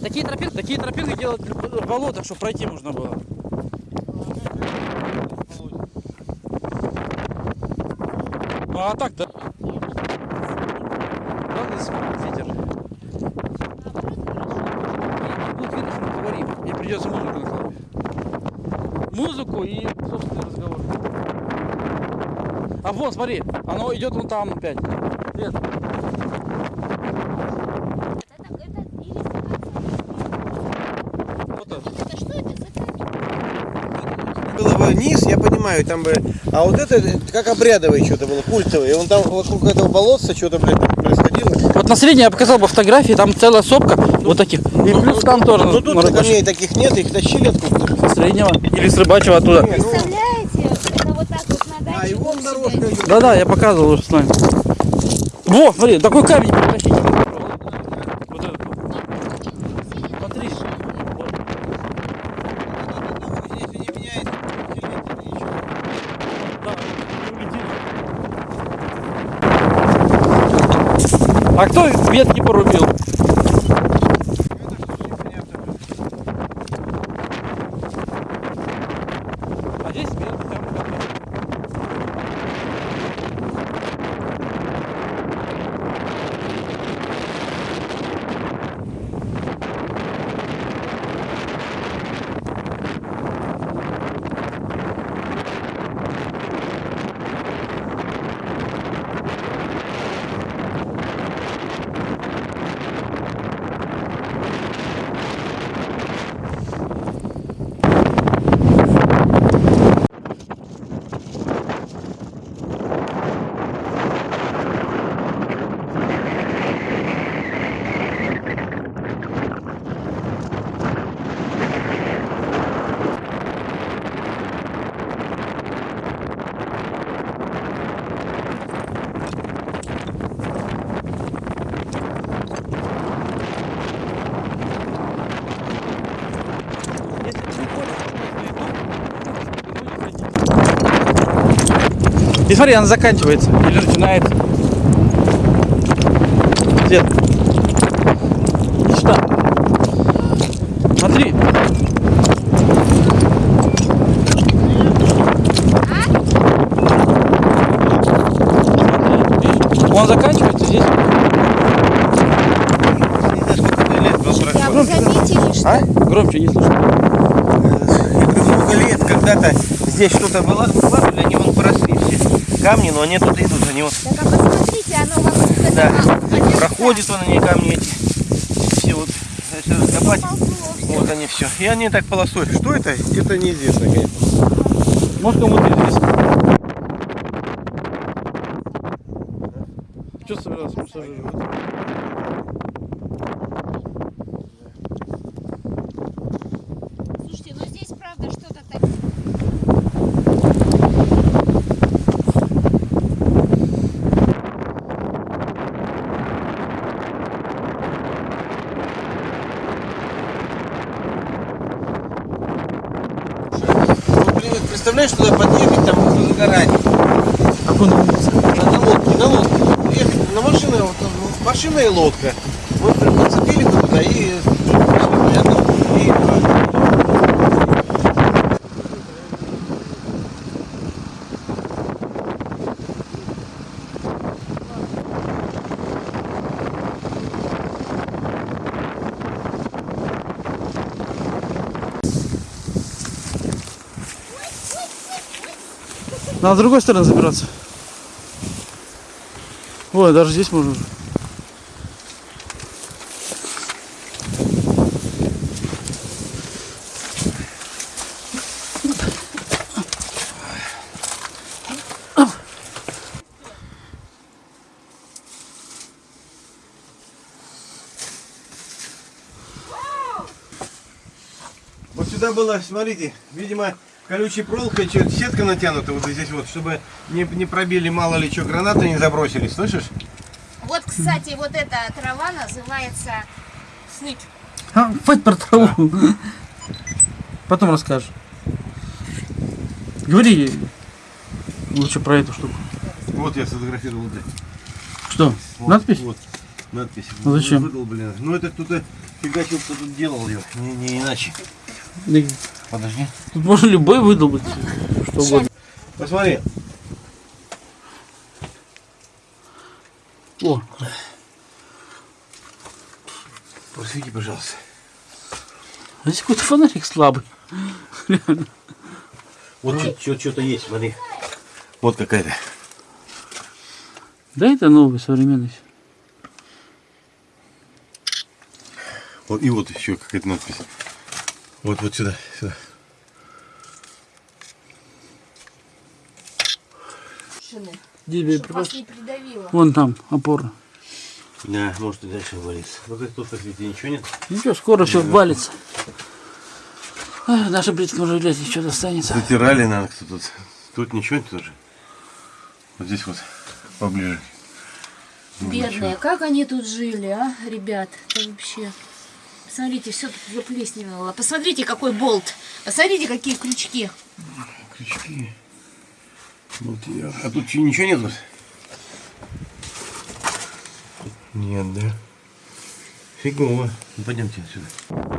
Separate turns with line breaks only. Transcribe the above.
Такие тропинки, такие тропинки делают в болотах, чтобы пройти можно было. Ну а так, да? Ладно, смотрит ветер. И будет видно, что мы говорим. Мне придется музыку накладывать. Музыку и собственный разговор. А вон, смотри, оно идет вон там опять. Нет.
Это, это или
Вот это.
это что это за
низ, я понимаю, там бы... А вот это как обрядовое что-то было, культовое. И он там вокруг этого болотца что-то, блядь, происходило.
Вот на средней я показал бы фотографии, там целая сопка вот таких. И плюс там тоже
Ну тут
на рыбачьих.
камней таких нет, их тащили откуда-то.
Среднего или с рыбачьего оттуда.
Не, ну,
Представляете, это вот так вот на даче.
А, и вон дорожка.
Да-да, я показывал уже с вами. Во, смотри, такой камень притащить. Вот этот вот. Смотри. Вот.
Если не меняется, то ничего.
Да, улетит. А кто ветки порубил? Смотри, она заканчивается или начинается. Дед. Иди сюда. Смотри. Он заканчивается здесь.
А вы заметили, что
А? Громче не слышно.
Я говорю, много лет когда-то здесь что-то было, они вон. Камни, но они тут идут, они вот
Так, а посмотрите, оно
Да.
этого. а где
проходят вон они камни эти. Все вот, если раскопать, вот они все. И они так полосой. Что это? Это неизвестно, конечно.
Может кому-то известно. Что собирался пассажиры?
Слушайте, ну здесь правда что-то так.
Вот, блин, вот представляешь, туда подъехать, там загорать.
Как он умница.
На, лодке, на лодке. Ехать на машине, вот, ну, машина и лодка. Вот прям нацепили туда и понятно. И
Надо с другой стороны забираться. Ой, даже здесь можно.
Вот сюда было, смотрите, видимо, колючей проволокой сетка натянута вот здесь вот, чтобы не, не пробили, мало ли что, гранаты не забросили, слышишь?
Вот, кстати, вот эта трава называется сныть.
А, хватит про траву. Потом расскажешь. Говори лучше про эту штуку.
Вот я сфотографировал, да.
Что?
Вот,
Надпись?
Вот, надпись.
Ну, зачем?
Выдал, блин. Ну это кто-то Фигачил, кто тут делал ее, не, не иначе. Подожди.
Тут можно любой выдолбать. Что угодно.
Посмотри.
О,
Просвети, пожалуйста.
здесь какой-то фонарик слабый.
Вот что-то есть, смотри. Вот какая-то.
Да это новый, современный.
Вот, и вот еще какая-то надпись. Вот, вот сюда, сюда.
Придавило.
Вон там опора.
Да, может и дальше валится. Ну как тут посвети, ничего нет?
Ничего, скоро все валится. Ах, Нашим предкам железо еще достанется.
Затирали, наверное, кто тут. Тут ничего нет тоже. Вот здесь вот поближе.
Бедные, как они тут жили, а, ребят? Это вообще... Посмотрите, все тут заплесневело. Посмотрите, какой болт. Посмотрите, какие крючки.
Крючки. Вот я. А тут че, ничего нет? Нет, да. Фигово. Ну, пойдемте отсюда.